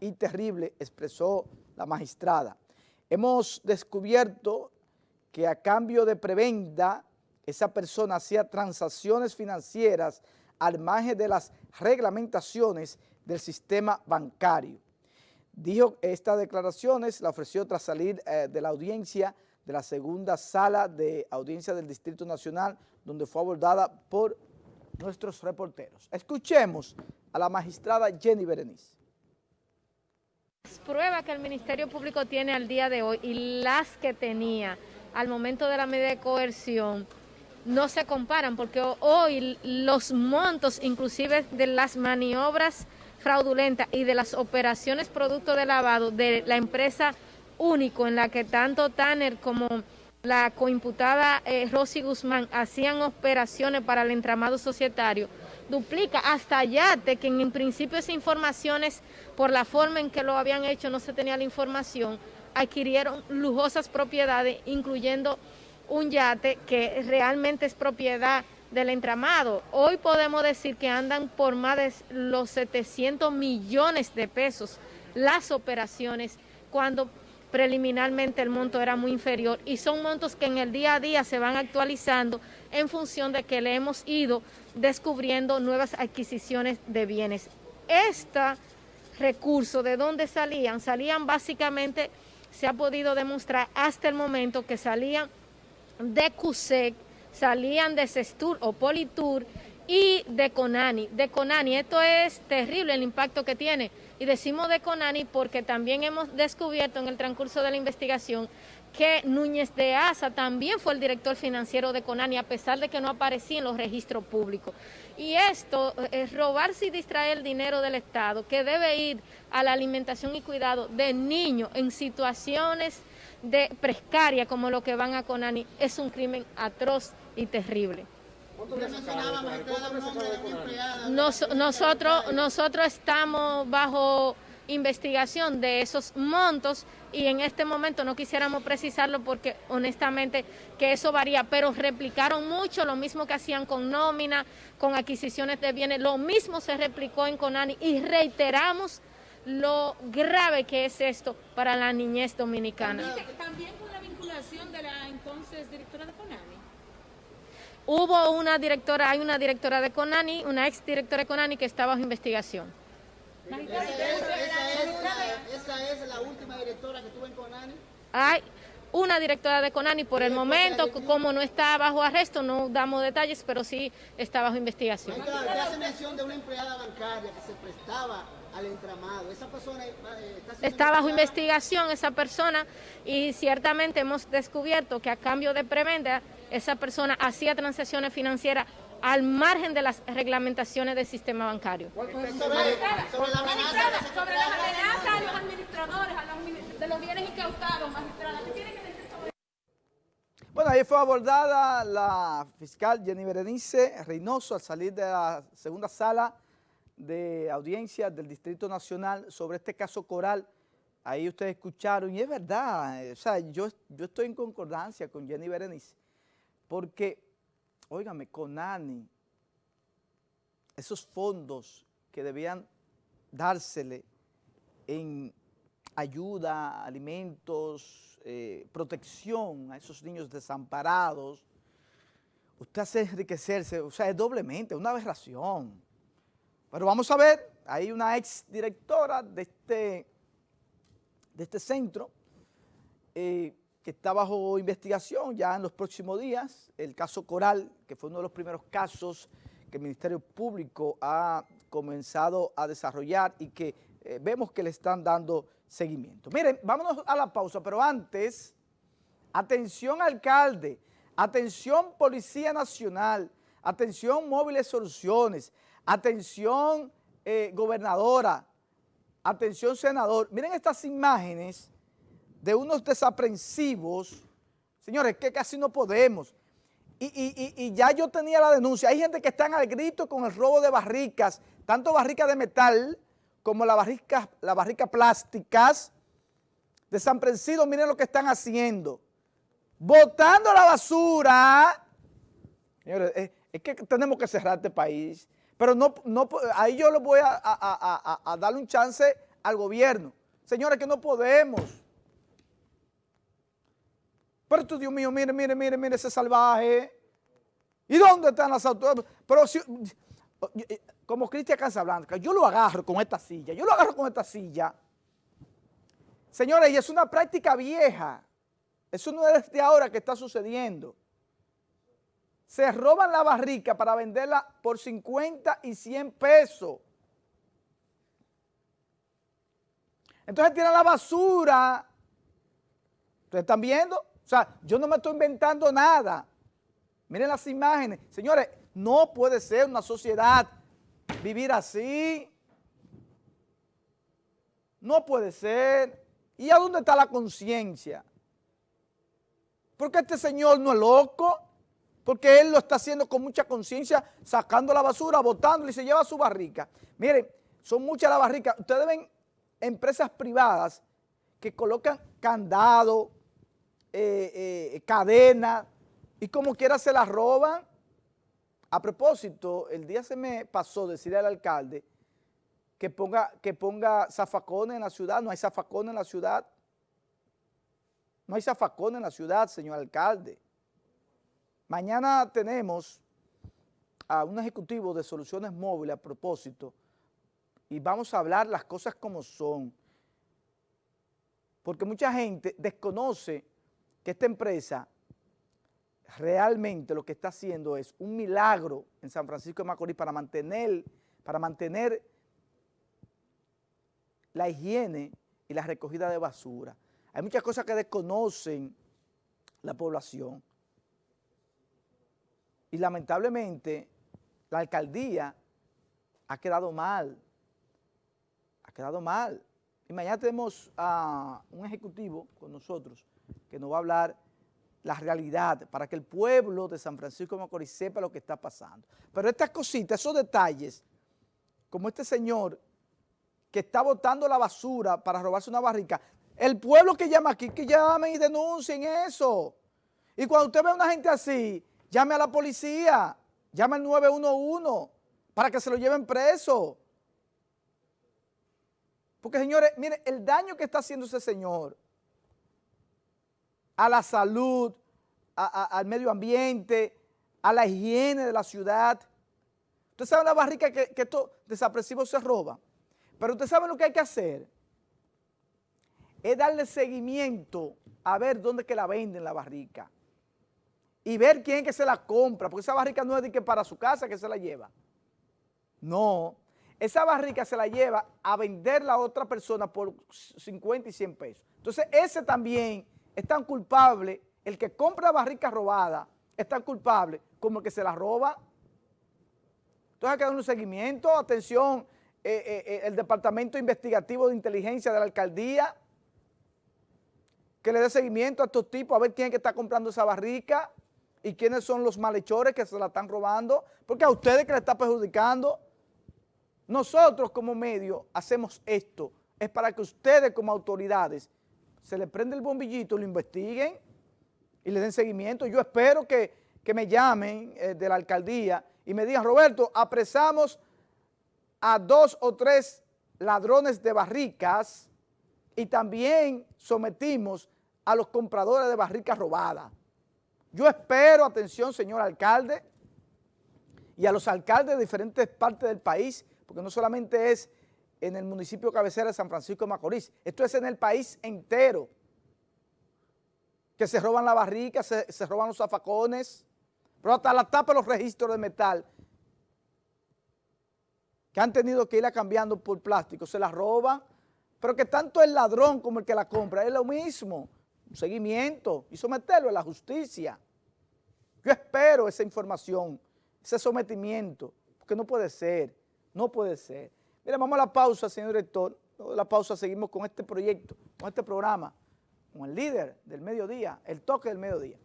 y terrible, expresó la magistrada. Hemos descubierto que a cambio de prebenda, esa persona hacía transacciones financieras al margen de las reglamentaciones del sistema bancario. Dijo estas declaraciones, la ofreció tras salir eh, de la audiencia de la segunda sala de audiencia del Distrito Nacional, donde fue abordada por nuestros reporteros. Escuchemos a la magistrada Jenny Berenice. Las pruebas que el Ministerio Público tiene al día de hoy y las que tenía al momento de la medida de coerción no se comparan porque hoy los montos inclusive de las maniobras fraudulentas y de las operaciones producto de lavado de la empresa único en la que tanto Tanner como la coimputada eh, Rosy Guzmán hacían operaciones para el entramado societario, duplica hasta Yate, que en principio esas informaciones, por la forma en que lo habían hecho, no se tenía la información, adquirieron lujosas propiedades, incluyendo un yate que realmente es propiedad del entramado. Hoy podemos decir que andan por más de los 700 millones de pesos las operaciones, cuando preliminarmente el monto era muy inferior y son montos que en el día a día se van actualizando en función de que le hemos ido descubriendo nuevas adquisiciones de bienes. Este recurso, ¿de dónde salían? Salían básicamente, se ha podido demostrar hasta el momento que salían de CUSEC, salían de CESTUR o POLITUR y de CONANI. De CONANI, esto es terrible el impacto que tiene y decimos de Conani porque también hemos descubierto en el transcurso de la investigación que Núñez de Asa también fue el director financiero de Conani, a pesar de que no aparecía en los registros públicos. Y esto es robarse y distraer el dinero del Estado, que debe ir a la alimentación y cuidado de niños en situaciones de precaria como lo que van a Conani, es un crimen atroz y terrible nosotros, nosotros estamos bajo investigación de esos montos y en este momento no quisiéramos precisarlo porque honestamente que eso varía, pero replicaron mucho, lo mismo que hacían con nómina, con adquisiciones de bienes, lo mismo se replicó en Conani y reiteramos lo grave que es esto para la niñez dominicana. También con la vinculación de la entonces directora de Conani. Hubo una directora, hay una directora de Conani, una ex directora de Conani que está bajo investigación. ¿Esa, es, la última directora que tuvo en Conani? Hay una directora de Conani por el momento, como no está bajo arresto, no damos detalles, pero sí está bajo investigación. Usted hace mención de una empleada bancaria que se prestaba al entramado. Esa persona está, está bajo investigación esa persona y ciertamente hemos descubierto que a cambio de prebenda esa persona hacía transacciones financieras al margen de las reglamentaciones del sistema bancario. Sobre, las amenazas a los administradores, a los, de los bienes incautados, magistrada, ¿qué tiene que decir sobre eso? Bueno, ahí fue abordada la fiscal Jenny Berenice Reynoso al salir de la segunda sala de audiencia del Distrito Nacional sobre este caso Coral. Ahí ustedes escucharon, y es verdad, o sea, yo, yo estoy en concordancia con Jenny Berenice porque, óigame, Conani, esos fondos que debían dársele en ayuda, alimentos, eh, protección a esos niños desamparados, usted hace enriquecerse, o sea, es doblemente, una aberración. Pero vamos a ver, hay una ex directora de este, de este centro, eh, que está bajo investigación ya en los próximos días, el caso Coral, que fue uno de los primeros casos que el Ministerio Público ha comenzado a desarrollar y que eh, vemos que le están dando seguimiento. Miren, vámonos a la pausa, pero antes, atención alcalde, atención Policía Nacional, atención Móviles Soluciones, atención eh, gobernadora, atención senador. Miren estas imágenes de unos desaprensivos, señores, que casi no podemos. Y, ya yo tenía la denuncia, hay gente que están al grito con el robo de barricas, tanto barricas de metal como las barricas la barrica plásticas, desaprensivos, miren lo que están haciendo, botando la basura, señores, es, que tenemos que cerrar este país, Pero no, no, ahí yo le voy a, a, a darle un chance al gobierno. Señores, que no podemos. Pero tú, Dios mío, mire, mire, mire, mire ese salvaje. ¿Y dónde están las autoridades? Pero como Cristian Casablanca, yo lo agarro con esta silla, yo lo agarro con esta silla. Señores, y es una práctica vieja. Eso no es de ahora que está sucediendo. Se roban la barrica para venderla por 50 y 100 pesos. Entonces tiran la basura. ¿Ustedes están viendo? O sea, yo no me estoy inventando nada. Miren las imágenes. Señores, no puede ser una sociedad vivir así. No puede ser. ¿Y a dónde está la conciencia? Porque este señor no es loco, porque él lo está haciendo con mucha conciencia, sacando la basura, botándole y se lleva su barrica. Miren, son muchas las barricas. Ustedes ven empresas privadas que colocan candado, eh, eh, cadena, y como quiera se las roban. A propósito, el día se me pasó decirle al alcalde que ponga, que ponga zafacones en la ciudad, no hay zafacones en la ciudad. No hay zafacones en la ciudad, señor alcalde. Mañana tenemos a un ejecutivo de soluciones móviles a propósito y vamos a hablar las cosas como son. Porque mucha gente desconoce que esta empresa realmente lo que está haciendo es un milagro en San Francisco de Macorís para mantener, para mantener la higiene y la recogida de basura. Hay muchas cosas que desconocen la población. Y lamentablemente la alcaldía ha quedado mal ha quedado mal. Y mañana tenemos a un ejecutivo con nosotros que nos va a hablar la realidad para que el pueblo de San Francisco de Macorís sepa lo que está pasando. Pero estas cositas, esos detalles, como este señor que está botando la basura para robarse una barrica, el pueblo que llama aquí, que llamen y denuncien eso. Y cuando usted ve a una gente así, llame a la policía, llame al 911 para que se lo lleven preso. Porque, señores, miren, el daño que está haciendo ese señor a la salud, al medio ambiente, a la higiene de la ciudad. Usted sabe la barrica que, que estos se roban. Pero usted sabe lo que hay que hacer. Es darle seguimiento a ver dónde que la venden la barrica. Y ver quién es que se la compra. Porque esa barrica no es de que para su casa que se la lleva. No, esa barrica se la lleva a venderla a otra persona por 50 y 100 pesos. Entonces ese también es tan culpable, el que compra barrica robada es tan culpable como el que se la roba. Entonces hay que dar un seguimiento, atención, eh, eh, eh, el Departamento Investigativo de Inteligencia de la Alcaldía, que le dé seguimiento a estos tipos, a ver quién es que está comprando esa barrica y quiénes son los malhechores que se la están robando, porque a ustedes que le está perjudicando, nosotros como medio hacemos esto, es para que ustedes como autoridades se le prende el bombillito, lo investiguen y le den seguimiento. Yo espero que, me llamen eh, de la alcaldía y me digan, Roberto, apresamos a dos o tres ladrones de barricas y también sometimos a los compradores de barricas robadas. Yo espero, atención señor alcalde, y a los alcaldes de diferentes partes del país porque no solamente es en el municipio cabecera de San Francisco de Macorís, esto es en el país entero, que se roban la barrica, se, roban los zafacones, pero hasta la tapa de los registros de metal, que han tenido que irla cambiando por plástico, se la roban, pero que tanto el ladrón como el que la compra es lo mismo, un seguimiento y someterlo a la justicia. Yo espero esa información, ese sometimiento, porque no puede ser no puede ser. Mira, vamos a la pausa, señor director. La pausa seguimos con este proyecto, con este programa, con el líder del mediodía, el toque del mediodía.